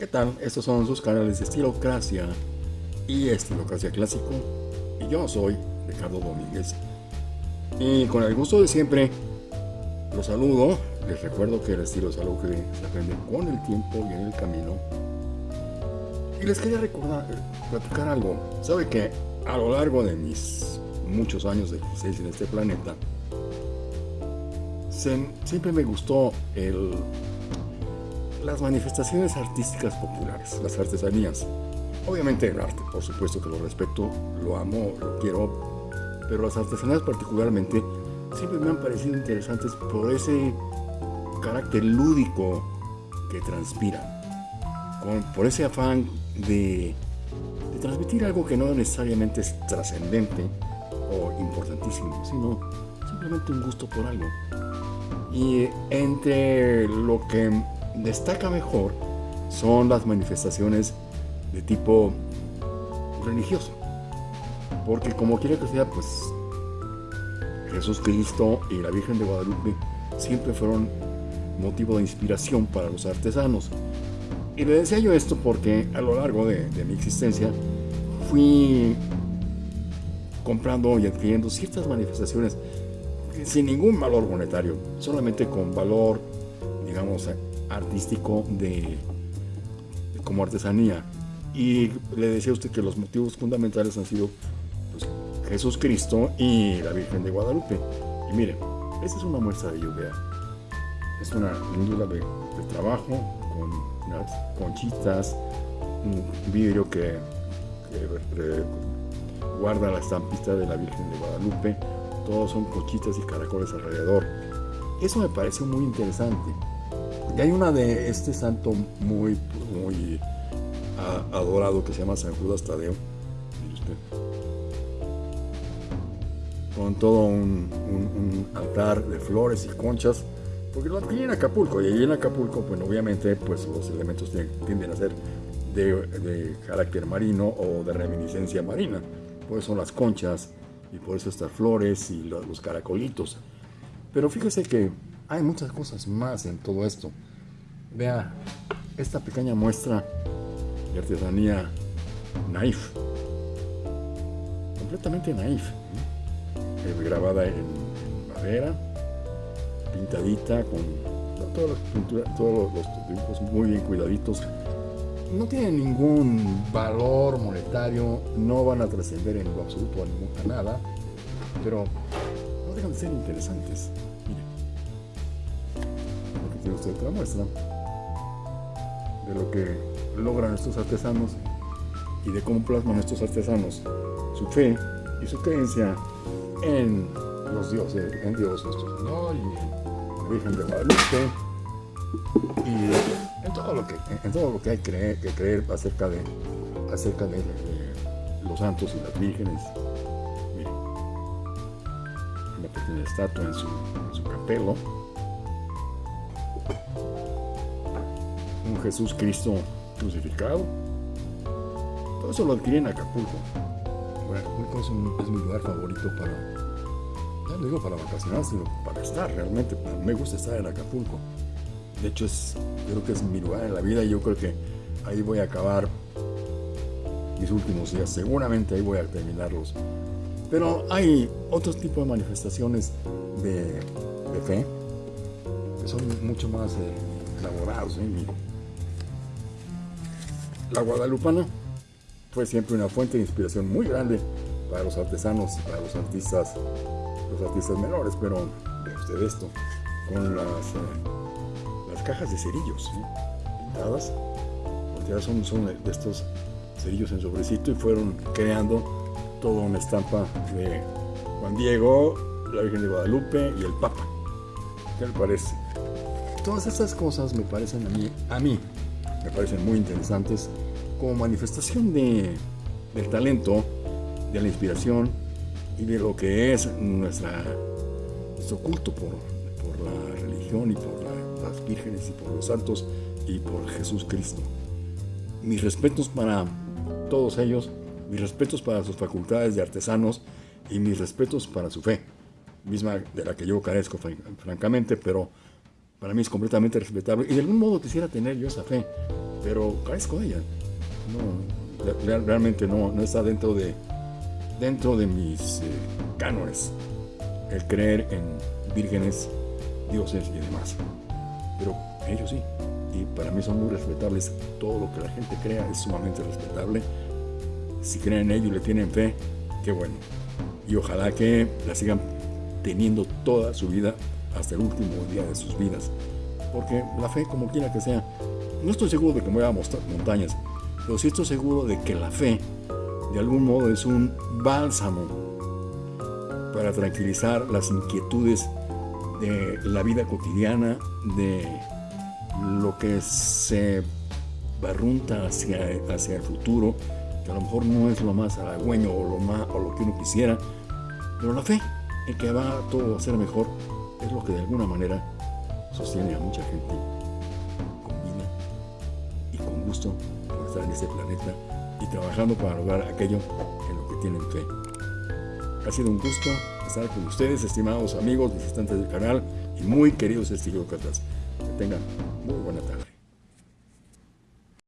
¿Qué tal? Estos son sus canales de Estilocracia y Estilocracia Clásico. Y yo soy Ricardo Domínguez. Y con el gusto de siempre, los saludo. Les recuerdo que el estilo es algo que se aprende con el tiempo y en el camino. Y les quería recordar, platicar algo. Sabe que a lo largo de mis muchos años de existencia en este planeta, siempre me gustó el, las manifestaciones artísticas populares, las artesanías. Obviamente el arte, por supuesto que lo respeto, lo amo, lo quiero, pero las artesanías particularmente siempre me han parecido interesantes por ese carácter lúdico que transpiran, por ese afán de, de transmitir algo que no necesariamente es trascendente o importantísimo, sino simplemente un gusto por algo. Y entre lo que destaca mejor son las manifestaciones de tipo religioso. Porque como quiera que sea, pues Jesús Cristo y la Virgen de Guadalupe siempre fueron motivo de inspiración para los artesanos. Y le decía yo esto porque a lo largo de, de mi existencia fui comprando y adquiriendo ciertas manifestaciones sin ningún valor monetario, solamente con valor, digamos, artístico de, como artesanía. Y le decía a usted que los motivos fundamentales han sido pues, Jesús Cristo y la Virgen de Guadalupe. Y mire, esta es una muestra de lluvia. Es una lindura de, trabajo con unas conchitas, un vidrio que, que guarda la estampita de la Virgen de Guadalupe, todos son cochitas y caracoles alrededor. Eso me parece muy interesante. Y hay una de este santo muy, muy adorado que se llama San Judas Tadeo. Con todo un, altar de flores y conchas, porque lo adquirí en Acapulco. Y allí en Acapulco, pues obviamente, pues los elementos tienden a ser de, de carácter marino o de reminiscencia marina. Por eso son las conchas, y por eso estas flores y los caracolitos. Pero fíjese que hay muchas cosas más en todo esto. Vea esta pequeña muestra de artesanía naif, completamente naif, grabada en, madera, pintadita con todas las todos los dibujos muy bien cuidaditos no tienen ningún valor monetario, no van a trascender en lo absoluto a, nada, pero no dejan de ser interesantes. Usted otra muestra de lo que logran estos artesanos y de cómo plasman estos artesanos su fe y su creencia en los dioses, en Dios nuestro Señor y en la Virgen de Guadalupe y en todo lo que, en todo lo que hay que creer, acerca, de, acerca los santos y las vírgenes. Miren, una pequeña estatua en su, en su capelo. Un Jesús Cristo crucificado. Todo eso lo adquirí en Acapulco. Bueno, Acapulco es, mi lugar favorito para, no digo para vacacionar, sino para estar realmente. Me gusta estar en Acapulco. De hecho, es, creo que es mi lugar en la vida y yo creo que ahí voy a acabar mis últimos días. Seguramente ahí voy a terminarlos. Pero hay otros tipos de manifestaciones de, fe que son mucho más eh, elaborados. ¿eh? La guadalupana fue siempre una fuente de inspiración muy grande para los artesanos para los artistas, los artistas menores, pero ve usted esto, con las... Eh, cajas de cerillos pintadas. Son, son de estos cerillos en sobrecito y fueron creando toda una estampa de Juan Diego, la Virgen de Guadalupe y el Papa. ¿Qué le parece? Todas estas cosas me parecen a mí, a mí, me parecen muy interesantes como manifestación de, del talento, de la inspiración y de lo que es nuestra, nuestro culto por, por la religión y por la las vírgenes y por los santos y por Jesús Cristo. Mis respetos para todos ellos, mis respetos para sus facultades de artesanos y mis respetos para su fe, misma de la que yo carezco francamente, pero para mí es completamente respetable y de algún modo quisiera tener yo esa fe, pero carezco de ella. No, realmente no, no está dentro de, dentro de mis eh, cánones el creer en vírgenes, dioses y demás. Pero ellos sí, y para mí son muy respetables. Todo lo que la gente crea es sumamente respetable. Si creen en ello y le tienen fe, qué bueno. Y ojalá que la sigan teniendo toda su vida hasta el último día de sus vidas. Porque la fe, como quiera que sea, no estoy seguro de que me voy a mostrar montañas, pero sí estoy seguro de que la fe, de algún modo, es un bálsamo para tranquilizar las inquietudes de la vida cotidiana, de lo que se barrunta hacia, hacia el futuro, que a lo mejor no es lo más halagüeño o lo, más, o lo que uno quisiera, pero la fe en que va todo a ser mejor es lo que de alguna manera sostiene a mucha gente con vida y con gusto por estar en este planeta y trabajando para lograr aquello en lo que tienen fe. Ha sido un gusto estar con ustedes, estimados amigos, visitantes del canal y muy queridos estilócratas. Que tengan muy buena tarde.